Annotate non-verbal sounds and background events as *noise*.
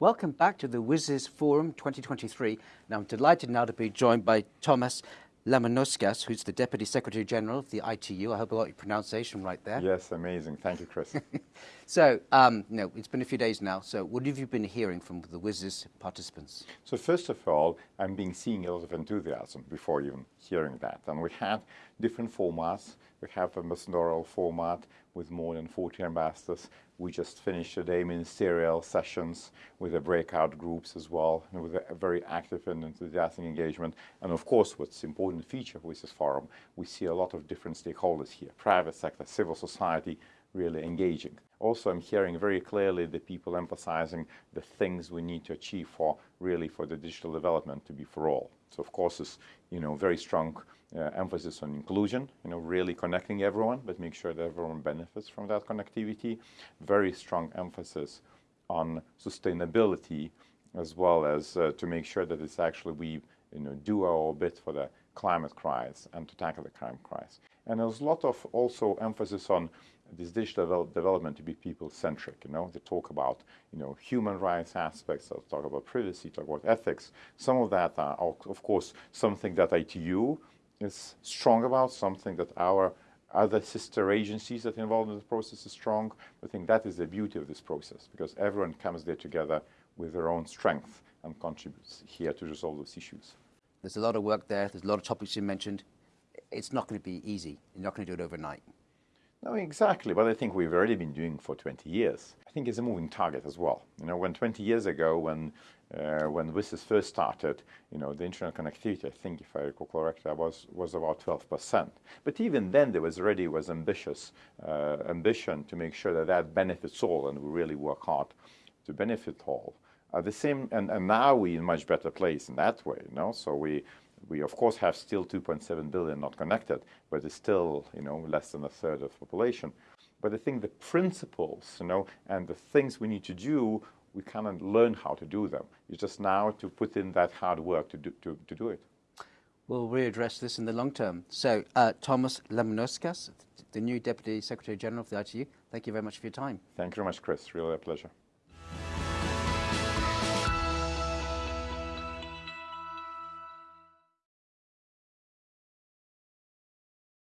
Welcome back to the WSIS Forum 2023. Now, I'm delighted now to be joined by Tomas Lamanauskas, who's the Deputy Secretary General of the ITU. I hope I got your pronunciation right there. Yes, amazing. Thank you, Chris. *laughs* so, um, you know, it's been a few days now. So, what have you been hearing from the WSIS participants? So, first of all, I'm being seeing a lot of enthusiasm before even hearing that. And we had different formats. We have a ambassadorial format with more than 40 ambassadors. We just finished today ministerial sessions with the breakout groups as well, with a very active and enthusiastic engagement. And of course, what's important feature with this forum, we see a lot of different stakeholders here, private sector, civil society, really engaging. Also, I'm hearing very clearly the people emphasizing the things we need to achieve for really for the digital development to be for all. So, of course, it's you know very strong uh, emphasis on inclusion, you know, really connecting everyone, but make sure that everyone benefits from that connectivity. Very strong emphasis on sustainability, as well as uh, to make sure that it's actually we you know do our bit for the climate crisis and to tackle the climate crisis. And there's a lot of also emphasis on this digital development to be people-centric. You know, they talk about you know human rights aspects, they talk about privacy, talk about ethics. Some of that are, of course, something that ITU is strong about, something that our other sister agencies that are involved in the process is strong. I think that is the beauty of this process because everyone comes there together with their own strength and contributes here to resolve those issues. There's a lot of work there. There's a lot of topics you mentioned. It's not going to be easy. You're not going to do it overnight. No, exactly. But I think we've already been doing for 20 years. I think it's a moving target as well. You know, when 20 years ago, when uh, when WSIS first started, you know, the internet connectivity, I think, if I recall correctly, was was about 12%. But even then, there was already was ambitious uh, ambition to make sure that that benefits all, and we really work hard to benefit all. Uh, the same, and, and now we're in much better place in that way, you know. So we we of course have still 2.7 billion not connected, but it's still you know less than a third of the population. But I think the principles, you know, and the things we need to do, we kind of learn how to do them. It's just now to put in that hard work to do, to, to do it. We'll readdress this in the long term. So, uh, Tomas Lamanauskas, the new Deputy Secretary General of the ITU, thank you very much for your time. Thank you very much, Chris. Really a pleasure.